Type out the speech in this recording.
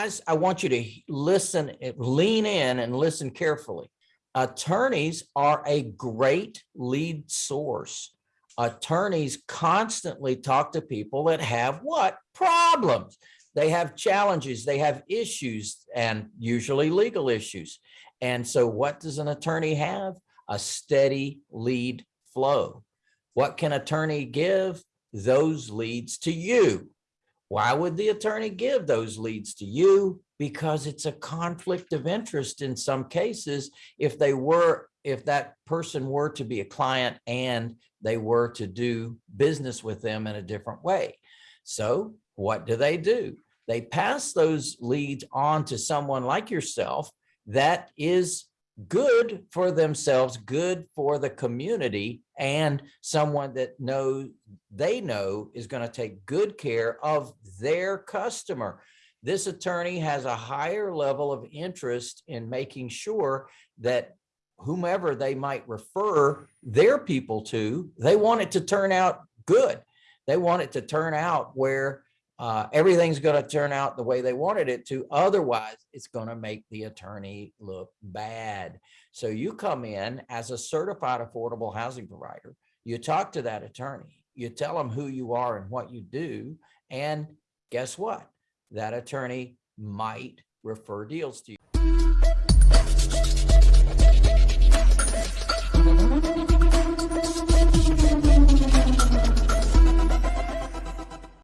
guys, I want you to listen, lean in and listen carefully. Attorneys are a great lead source. Attorneys constantly talk to people that have what? Problems. They have challenges, they have issues and usually legal issues. And so what does an attorney have? A steady lead flow. What can attorney give? Those leads to you. Why would the attorney give those leads to you? Because it's a conflict of interest in some cases if they were, if that person were to be a client and they were to do business with them in a different way. So what do they do? They pass those leads on to someone like yourself that is good for themselves, good for the community, and someone that know they know is going to take good care of their customer. This attorney has a higher level of interest in making sure that whomever they might refer their people to, they want it to turn out good. They want it to turn out where uh, everything's going to turn out the way they wanted it to. Otherwise, it's going to make the attorney look bad. So you come in as a certified affordable housing provider, you talk to that attorney, you tell them who you are and what you do. And guess what? That attorney might refer deals to you.